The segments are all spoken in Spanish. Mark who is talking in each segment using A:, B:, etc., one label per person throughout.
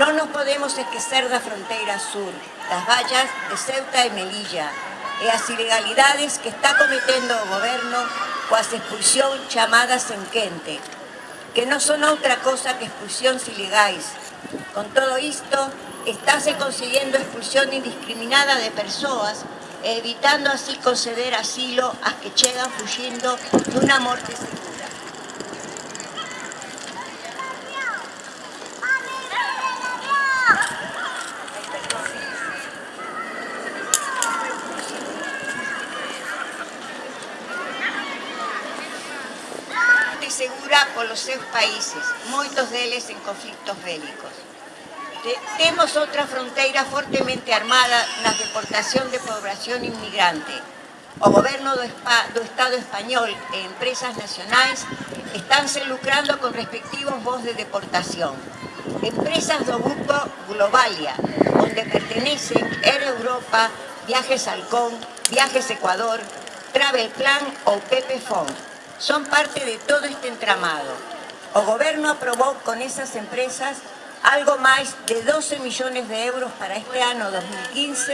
A: No nos podemos esquecer da fronteira sur, das vallas de Ceuta e Melilla, e as ilegalidades que está cometendo o goberno coas expulsión chamadas en quente, que non son outra cosa que expulsións ilegais. Con todo isto, estáse consiguiendo expulsión indiscriminada de persoas e evitando así conceder asilo ás que chegan fuxindo dunha morte segura. segura polos seus países, moitos deles en conflictos bélicos. Temos outra fronteira fortemente armada na deportación de población inmigrante. O goberno do Estado español e empresas nacionais estánse lucrando con respectivos voz de deportación. Empresas do grupo Globalia, onde pertenecen Air Europa, Viajes Halcón, Viajes Ecuador, Travel Plan ou Pepe Fond son parte de todo este entramado. O goberno aprobou con esas empresas algo máis de 12 millóns de euros para este ano 2015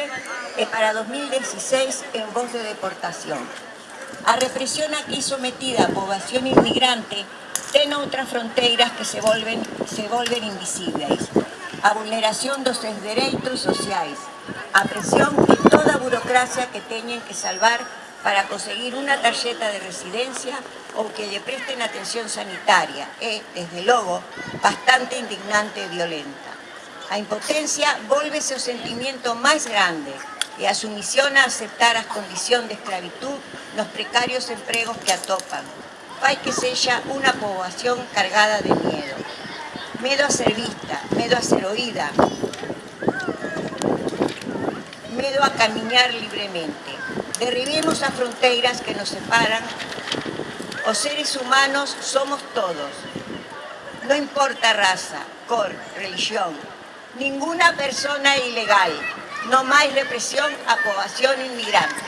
A: e para 2016 en voz de deportación. A represión aquí sometida a poboación inmigrante ten outras fronteiras que se volven, se volven invisibles. A vulneración dos seus dereitos sociais, a presión e toda burocracia que teñen que salvar para conseguir una tarjeta de residencia ou que lle presten atención sanitaria é, desde logo, bastante indignante e violenta. A impotencia volvese o sentimento máis grande e a sumisión a aceptar as condicións de esclavitud nos precarios empregos que atopan. Fai que sexa unha poboación cargada de miedo. Medo a ser vista, medo a ser oída, medo a camiñar libremente. Derribemos as fronteiras que nos separan. Os seres humanos somos todos. Non importa raza, cor, religión. Ninguna persona ilegal. Non máis represión a poboación inmigrante.